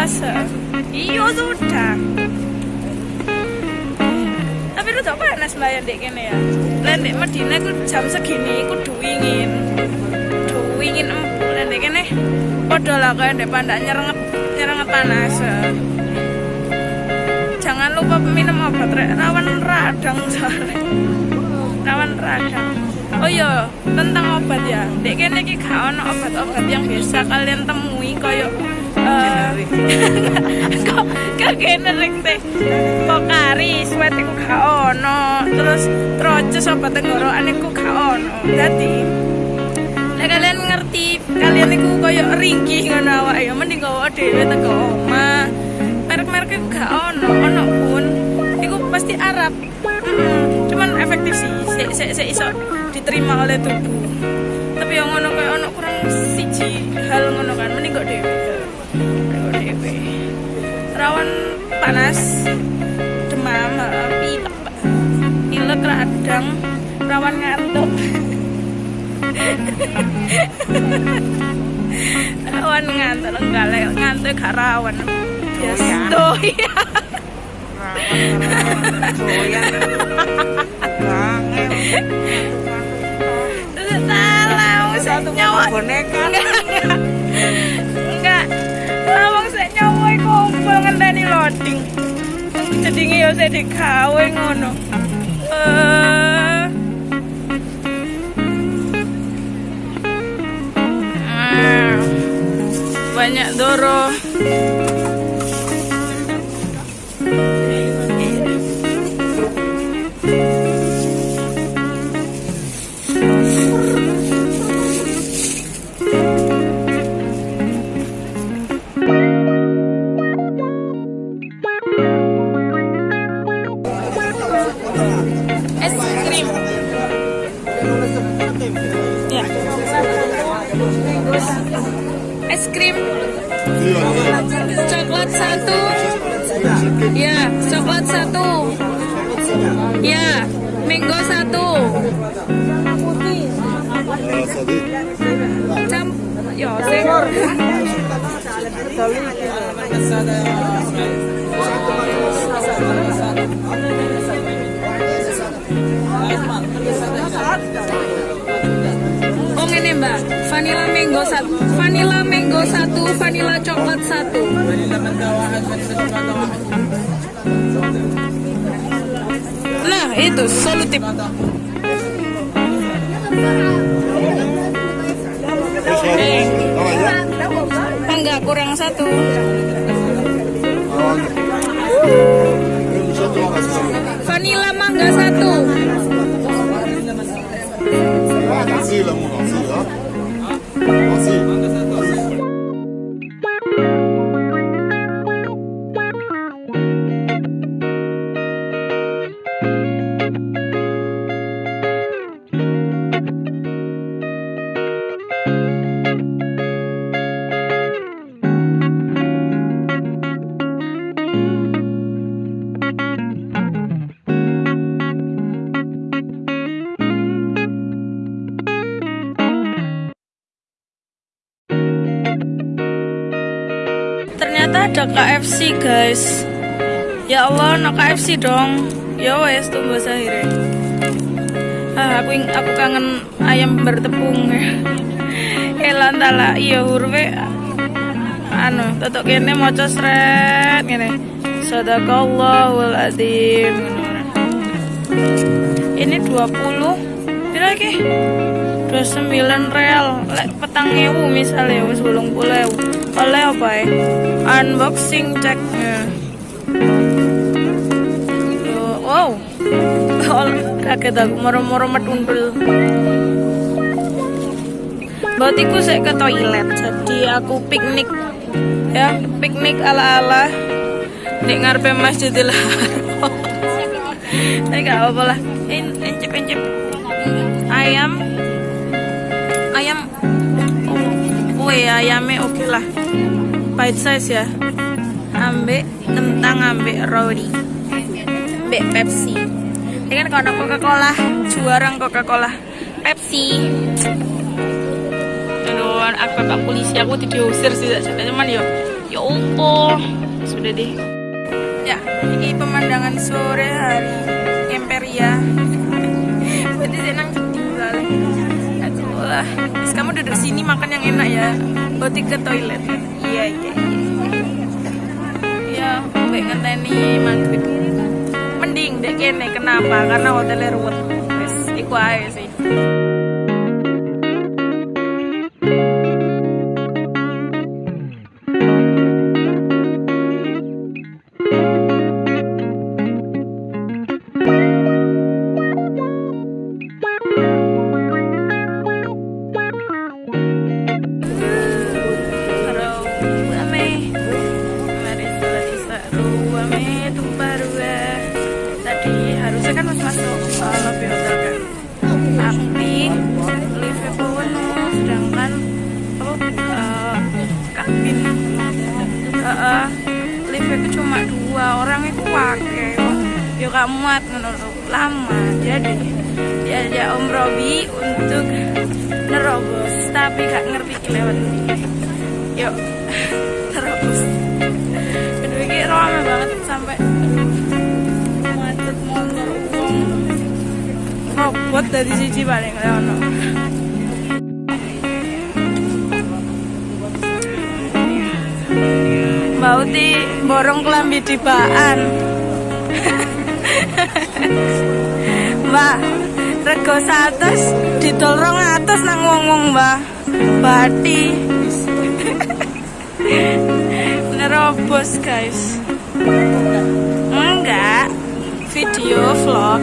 uh, iya sudah. Tapi lu tak panas bayar dek kene ya. Lain dek Medina aku jam segini aku duwingin. Duwingin empuk lain dek kene. Podo lah kayak dek pandak nyerenget nyerenget panas. Jangan lupa minum obat rawan radang soalnya. Rawan radang. Oh iya tentang obat ya. Dek kene iki obat-obat yang biasa kalian temui koyo uh, kok kok generik teh pokari sweat iku gak ono terus troces obat tenggorokan iku gak ono Nek kalian ngerti, kalian iku koyo ringkih ngono awake ya mending gawa dhewe teko omah. Merek-merek iku gak ono, ono pun iku pasti Arab. Cuman efektif sih, sik sik sik iso diterima oleh tubuh. Tapi yang ngono koyo ono kurang siji hal ngono kan mending kok dhewe. Dhewe. Rawan panas, demam, pilek, pilek radang, rawan ngantuk. rawan ngantuk enggak lek ngantuk gak rawan. Biasa oh iya salah satu nyawa. boneka kumpul ngenteni loading jadi ya saya digawe ngono. Eh. Banyak doro es krim. Coklat satu. Ya coklat satu. Ya mango satu. Cam ya sing. Oh ini mbak, vanilla mango satu, vanilla mango satu, vanilla coklat satu. Nah itu solutif. Eh, enggak kurang satu. Vanilla mangga satu. Nasi lah, mau nasi ya. KFC guys. Ya Allah, no KFC dong. Ya wes tunggu akhirnya. Ah, aku aku kangen ayam bertepung. Elan tala iya hurwe anu tetok kene maca sret ngene. Sadaqallahul azim. Ini 20 Pira iki? 29 real lek petang ewu misalnya wis bolong oleh apa ya? Unboxing Tuh, wow. Kaget aku moro-moro metundul. Batiku saya ke toilet jadi aku piknik ya piknik ala-ala. Di ngarepe Masjidil Haram Tapi gak apa-apa lah. In- Encip-encip Ayam Kue ayamnya oke lah Bite size ya. Ambek kentang ambek roti ambek Pepsi. Ini kan kalau Coca Cola juara Coca Cola Pepsi. Aduh aku pak polisi aku diusir sih cuman yo ya opo sudah deh. Ya ini pemandangan sore hari Imperia berarti senang lah. Terus kamu duduk sini makan yang enak ya? Boti ke toilet. Iya iya iya. Ya baik ngenteni maghrib. Mending dek kene kenapa? Karena hotelnya ruwet. Wes iku aja sih Borong kelambi di baan Mbak rego atas ditolong atas nang wong-wong mbak. Bati nerobos guys. Enggak. Video vlog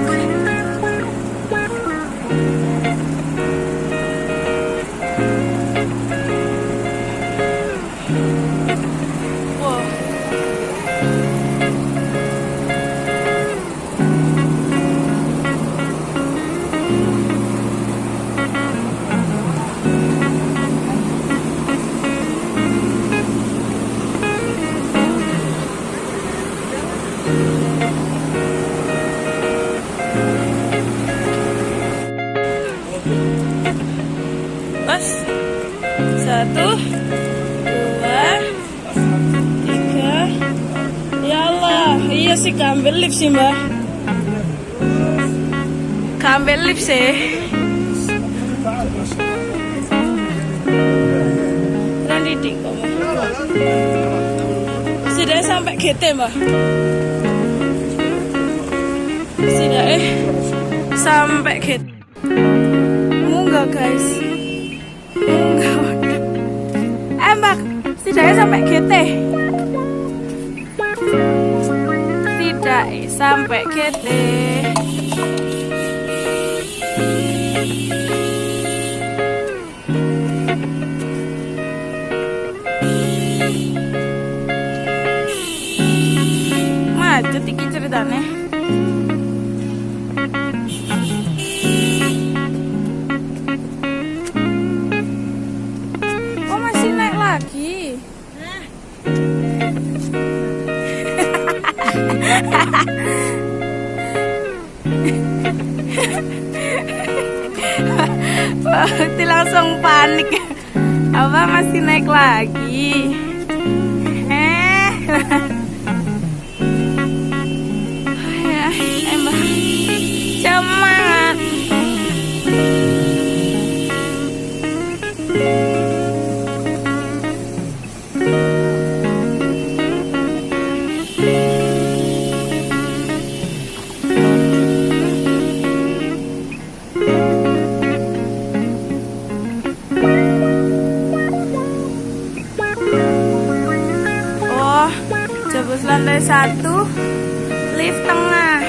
Gambil lip sih mbak. Gambil lip sih. Nanti di Sudah sampai GT mbak. Sudah eh Sampai GT Munggah guys. Enggak. Eh mbak, setidaknya sampai GT. Tidak sampai GT. Macet iki ceritanya. Bakti langsung panik. Apa masih naik lagi? Eh. satu, lift tengah.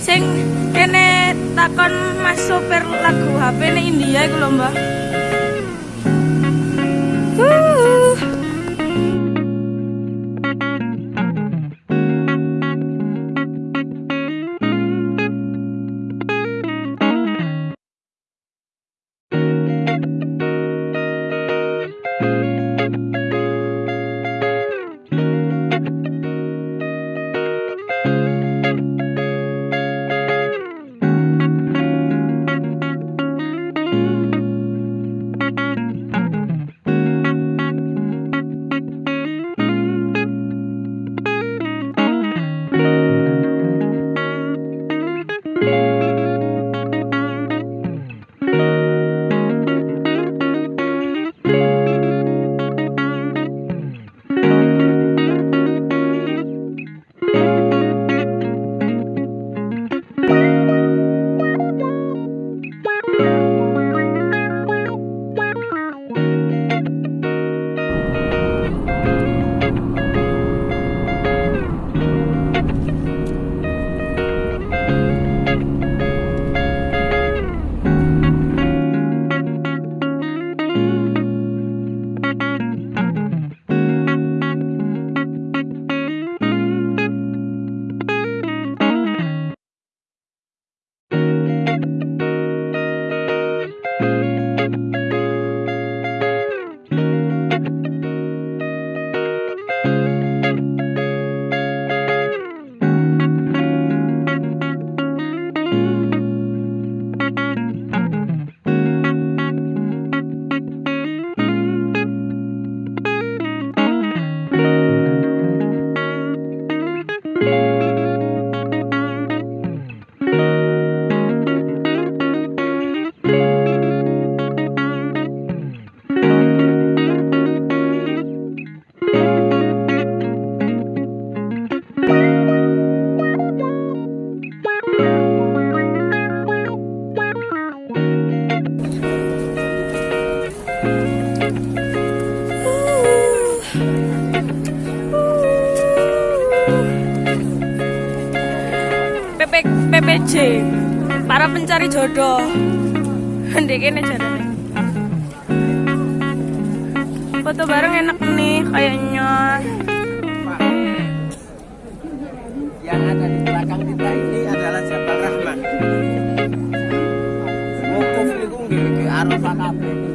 Sing kene takon Mas sopir lagu HP ini India iku lho, Mbak. Jodoh Ndek kene jarane foto bareng enak nih kayaknya yang ada di belakang kita ini adalah Jabal Rahman. Wukuf itu nggih di Arafah kabeh.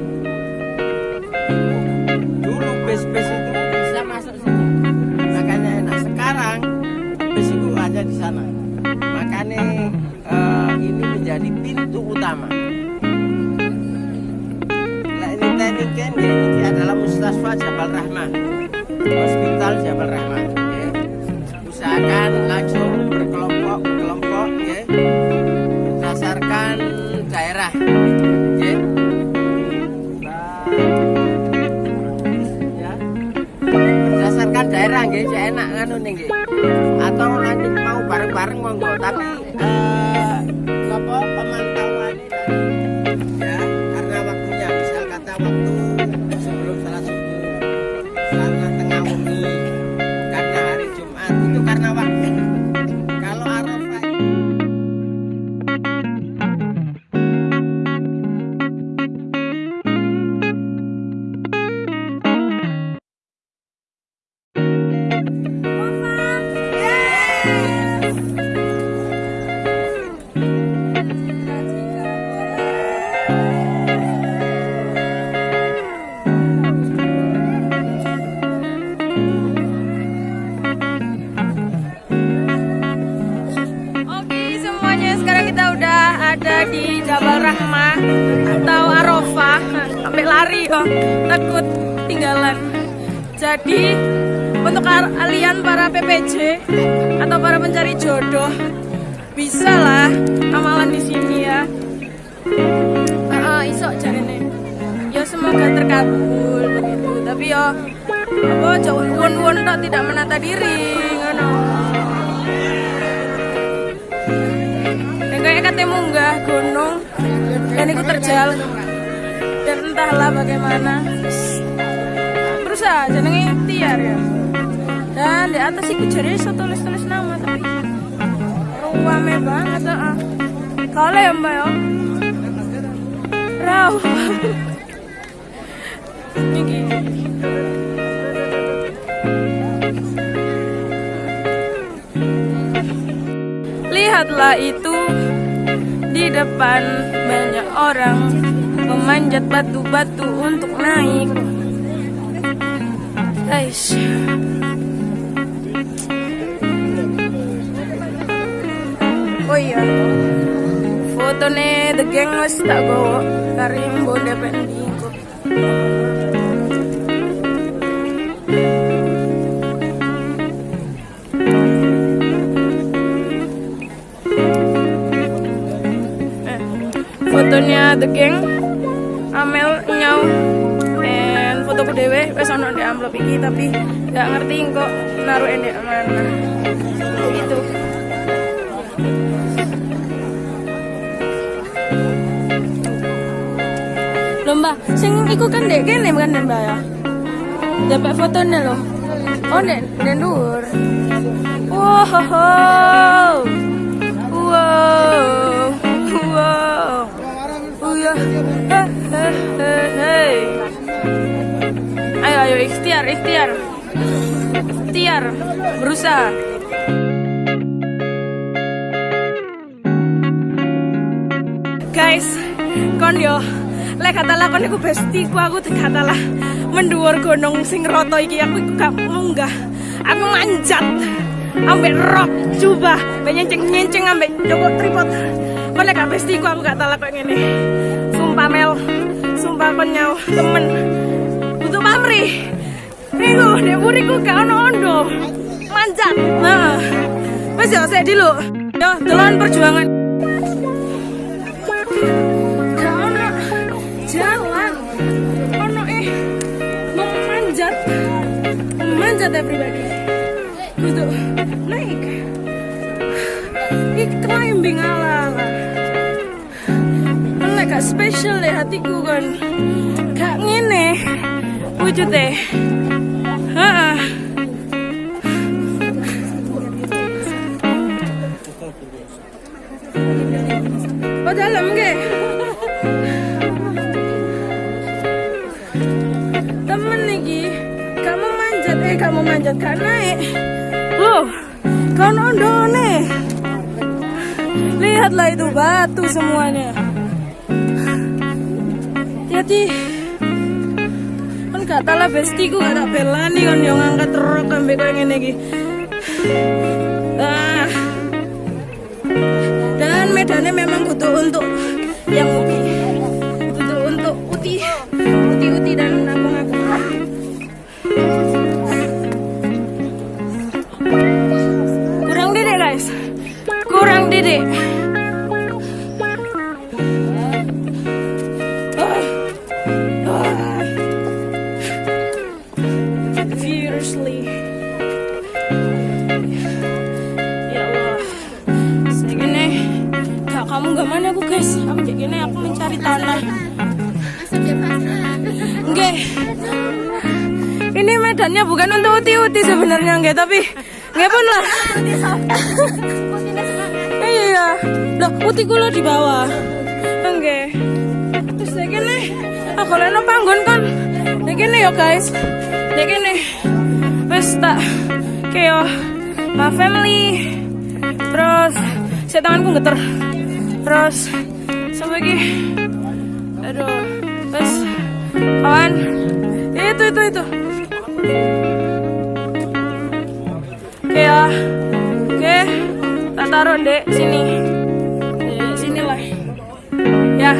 Utama. Nah, ini teknik kan ini adalah Mustasfa Jabal Rahman. Hospital Jabal Rahman. ya usahakan langsung berkelompok berkelompok ya berdasarkan daerah ya Ya. daerah saya enak nggih atau nanti mau bareng-bareng monggo tapi eh, kata munggah gunung dan itu terjal. Dan entahlah bagaimana. Berusaha jenenge ikhtiar ya. Dan di atas itu jadi iso tulis-tulis nama tapi ruame banget ah kalau ya mbak ya? Raw. Lihatlah itu di depan banyak orang memanjat batu-batu untuk naik. Guys. Oh iya. Fotone the gang wis tak gowo kari mbonde pendiko. Fotonya The Gang Amel nyau dan fotoku dewe wes ono di amplop iki tapi nggak ngerti kok naruh endek mana. Gitu. Lomba sing iku kan dek kene kan mbak ya? Dapat fotonya loh oh dek dek dhuwur. Wow. Wow. Wow ya. Eh, eh, eh, ayo ayo ikhtiar ikhtiar. Ikhtiar berusaha. Guys kon yo lek katalah kon iku bestiku aku katalah menduur gunung sing roto iki aku iku gak munggah aku manjat ambek rock coba banyak nyenceng nyenceng ambek joko tripod. Kok lek bestiku aku gak gini sumpah Mel sumpah kon nyaw temen butuh pamri dia buriku gak ono ondo manjat. Nah wes ya saya dulu yo telan perjuangan. Gak ono. Jalan. Eh. Mau manjat. Manjat everybody gitu naik. Iki climbing ala gak spesial deh hatiku kan Gak ngene. Wujudnya Heeh. Oh dalam ke? Temen Gak mau manjat. Eh gak mau manjat Gak naik. Loh Kau nondone. Lihatlah itu batu semuanya Hati Kan gak tahu lah bestiku gak tak belani kan yang ngangkat truk sampai kayak gini lagi ah. Dan medannya memang butuh untuk yang uti. Butuh untuk uti. Uti-uti dan Medannya bukan untuk uti-uti sebenarnya enggak Tapi Enggak pun lah. Iya. Loh uti kula di bawah. Enggak Terus kayak gini Aku leno panggon kan Kayak gini ya guys. Kayak gini Wes tak Kayak My family. Terus Saya tanganku geter. Terus Sampai lagi? Aduh Terus Kawan. Itu itu itu Oke ya. Oke Tak taruh dek. Sini. Di sini lah. Ya.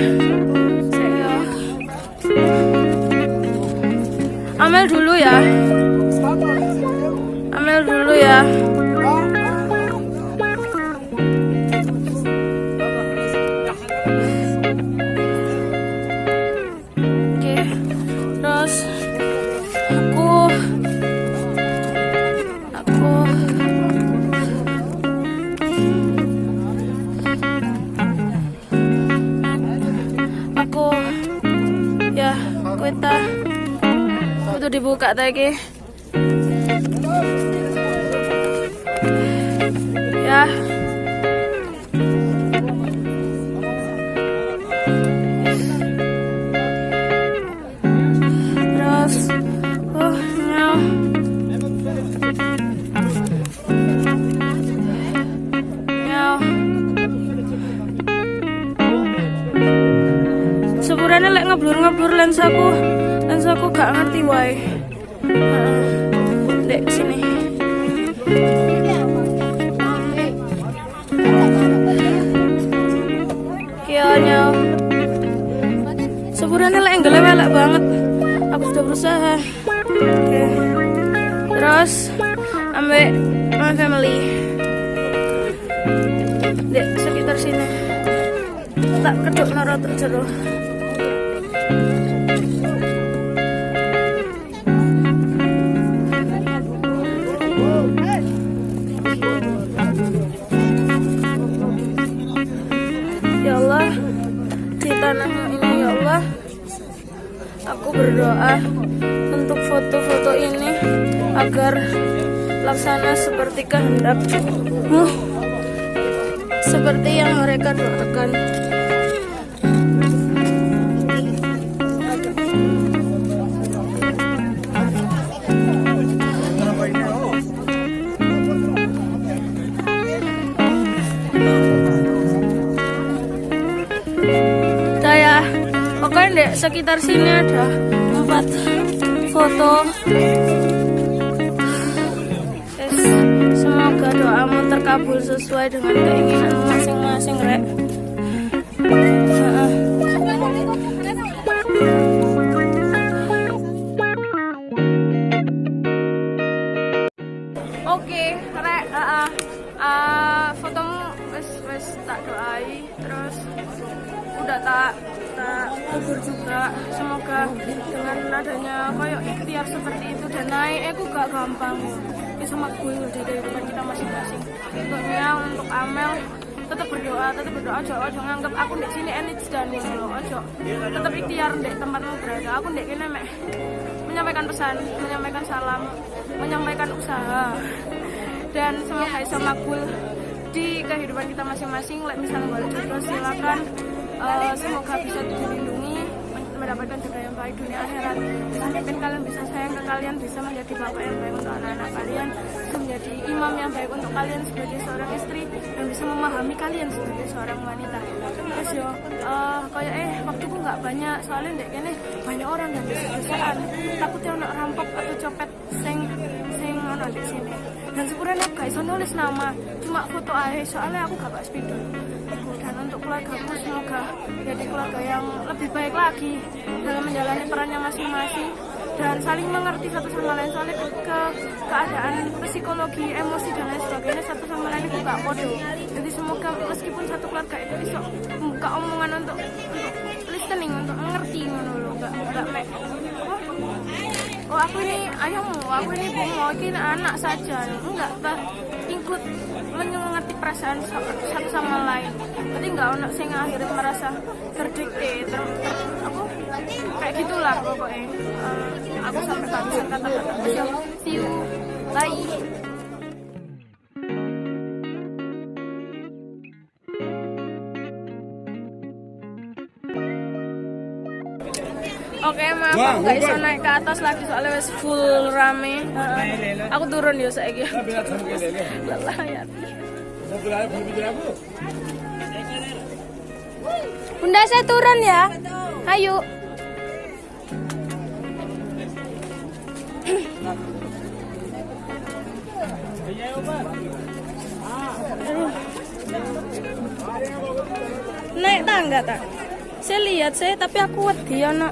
Amel dulu ya. Amel dulu ya dibuka tadi Ya. Terus Oh no No Sepurane lek ngeblur-ngeblur lensaku Lensaku gak ngerti wae. Heeh. Dek sini. Kianya Sepurane lek enggak elek banget. Aku sudah berusaha. Oke. Terus Ambek My family. Dek sekitar sini. Tak keduk narotok jero berdoa untuk foto-foto ini agar laksana seperti kehendakmu, seperti yang mereka doakan. Pokoknya di sekitar sini ada empat foto. Yes, semoga doamu terkabul sesuai dengan keinginan masing-masing, Rek. Oke, rek, uh, uh, fotomu wes wes tak doai, terus udah tak. Semoga dengan adanya koyok ikhtiar seperti itu dan naik, aku gak gampang. Bisa makbul dari kehidupan kita masing-masing. Untuknya untuk Amel tetap berdoa, tetap berdoa aja, aja nganggap aku di sini enit dan ngono aja. Tetap ikhtiar di tempatmu berada. Aku di kene mek menyampaikan pesan, menyampaikan salam, menyampaikan usaha dan semoga bisa makbul di kehidupan kita masing-masing. Misalnya balik jodoh silakan. Eh, semoga bisa dilindungi mendapatkan jodoh yang baik dunia akhirat. Sampai kalian bisa sayang ke kalian, bisa menjadi bapak yang baik untuk anak-anak kalian, bisa menjadi imam yang baik untuk kalian sebagai seorang istri dan bisa memahami kalian sebagai seorang wanita. Terus yo, eh kayak eh waktuku nggak banyak soalnya dek kene banyak orang dan desaan takutnya ono rampok atau copet sing sing ono di sini. Dan sepurane aku gak nulis nama, cuma foto aja soalnya aku gak bawa spidol. Keluargaku semoga jadi keluarga yang lebih baik lagi dalam menjalani perannya masing-masing dan saling mengerti satu sama lain soalnya ke, ke- keadaan psikologi, emosi dan lain sebagainya satu sama lain itu gak podo. Jadi semoga meskipun satu keluarga itu bisa membuka omongan untuk, untuk listening, untuk mengerti lho, gak gak mek. "Wah, Oh aku ini ayahmu, aku ini ibumu, ini anak saja. Enggak, ikut mengerti perasaan sa- satu sama lain. Jadi enggak ono sing akhirnya merasa terdikte, ter, ter, apa? Kayak gitulah pokoknya. Eh, aku sampai kehabisan kata-kata. You, bye. Aku gak bisa naik ke atas lagi soalnya wes full rame. Aku turun ya saiki. Lelah ya. Bunda saya turun ya. Ayo. Naik tangga tak? Saya lihat saya tapi aku wedi ono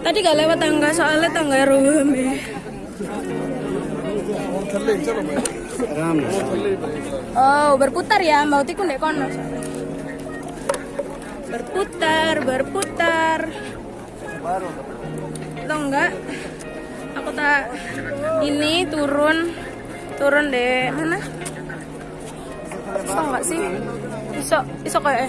Tadi gak lewat tangga soalnya tangga rame. Oh, berputar ya, mau tiku ndek kono. Berputar, berputar. Atau enggak? Aku tak ini turun turun deh mana? Bisa enggak sih? Bisa, bisa kayak.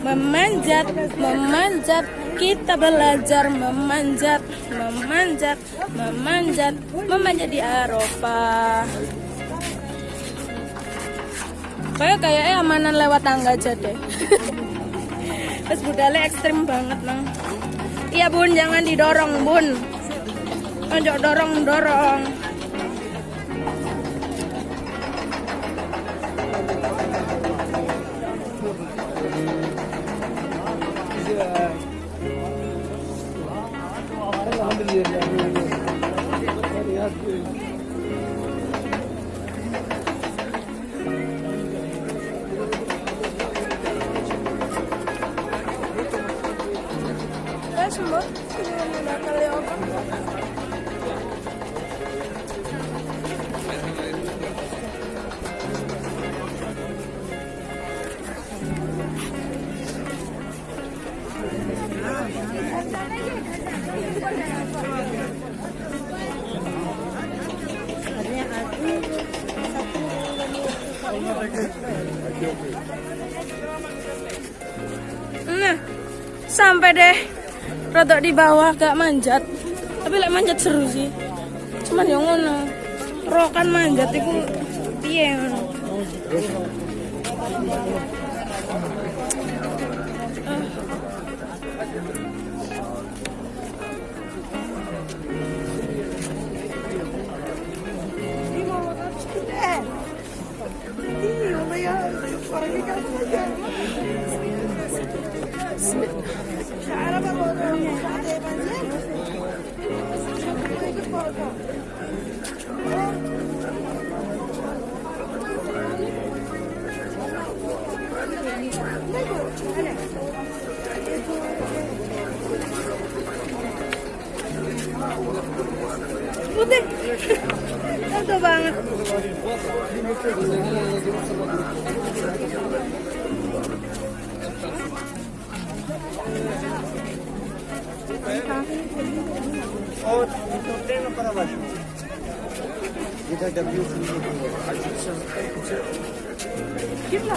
Memanjat, memanjat, kita belajar memanjat, memanjat, memanjat, memanjat di Eropa. Kayak kayaknya amanan lewat tangga aja deh. Terus budalnya ekstrim banget nang. Iya bun, jangan didorong bun. Ojo dorong dorong. Nah, sampai deh. Rodok di bawah gak manjat. Tapi lek manjat seru sih. Cuman yang ngono. Rokan manjat itu piye ngono 不对，那个吧。От трена параллель. И тогда бьют не было. А что сейчас? Кипла. Кипла.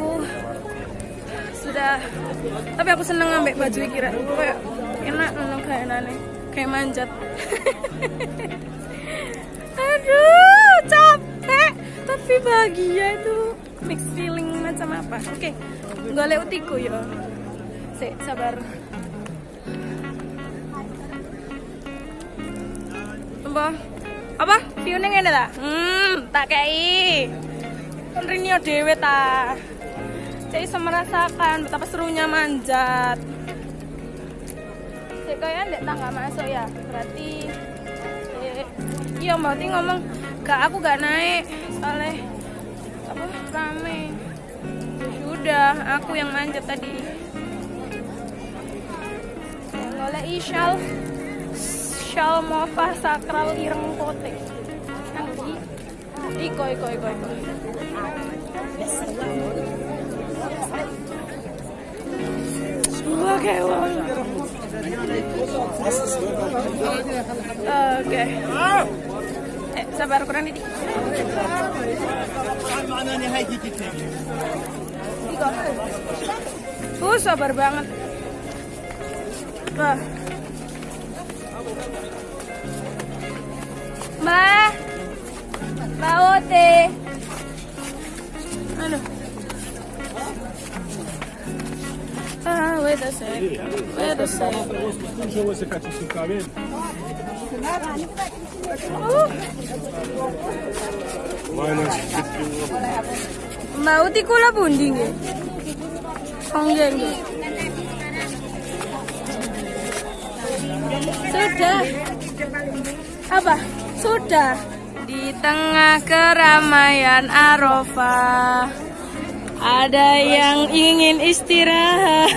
Sudah. Tapi aku seneng ngambil baju iki rek. Kayak enak ngono kayak enane. Kayak manjat. Aduh, capek. Tapi bahagia itu mix feeling macam apa? Oke. Golek utiku ya. Sik, sabar. Apa? Apa? View-nya ngene ta? Hmm, tak kei. Kan Rinio dhewe. Saya bisa merasakan betapa serunya manjat. Saya kayak ndek tangga masuk ya. Berarti eh, iya Mbak Ti ngomong gak aku gak naik soalnya apa rame. Sudah, aku yang manjat tadi. Oleh Ishal Shal Mova Sakral Ireng Kote. Nanti Iko, iko, iko, iko. Wong. Oke. Eh, sabar kurang. Iko. Uh, sabar banget. Wah. Mbak. Mbak Ote. Aduh. Nggih nggih. Sudah. Apa? Sudah. Di tengah keramaian Arafah ada yang ingin istirahat.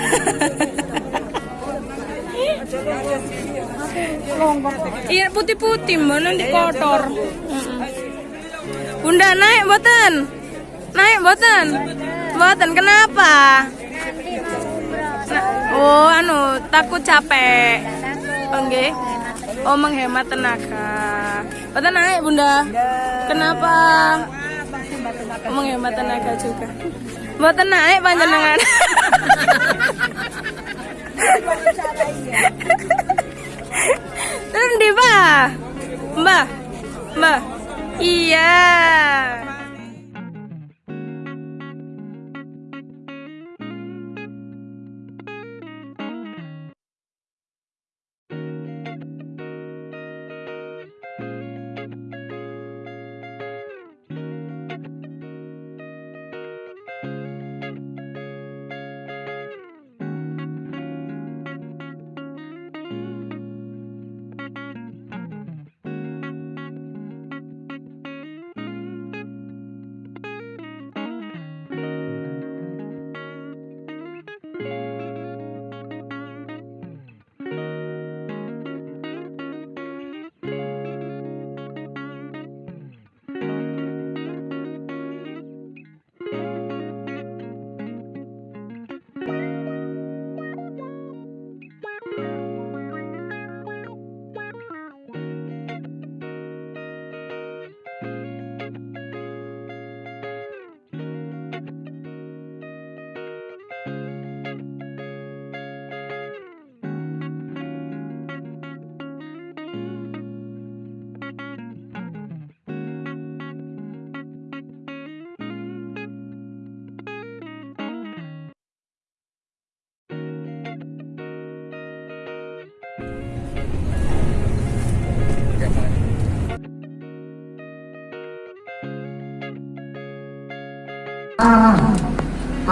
Iya putih-putih mbak nanti kotor. Bunda naik boten, naik boten, boten kenapa? Nah, oh anu takut capek. Oke. Oh menghemat tenaga. Boten naik bunda. Kenapa? Menghemat tenaga juga. Boten naik panjenengan. Terus di Mbak. Mbak. Mbak. Iya.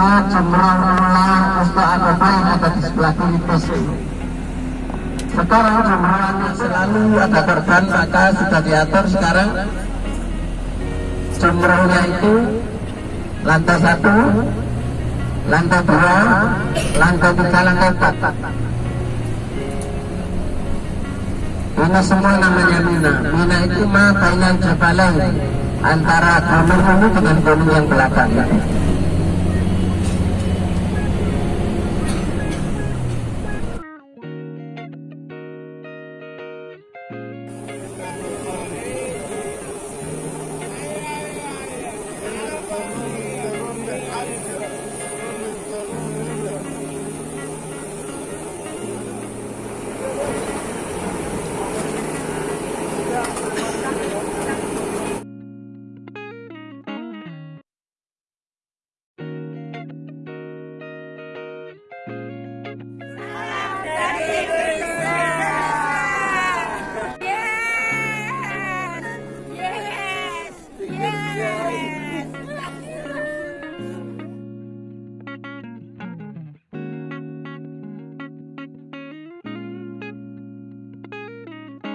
Ke Jembrang Ulang untuk ada yang ada di sebelah kiri ini. Sekarang Jembrang selalu ada korban maka sudah diatur sekarang Jembrangnya itu lantai satu, lantai dua, lantai tiga, lantai empat. Ini semua namanya Mina. Mina itu ma bainan jabalain antara gunung ini dengan gunung yang belakang.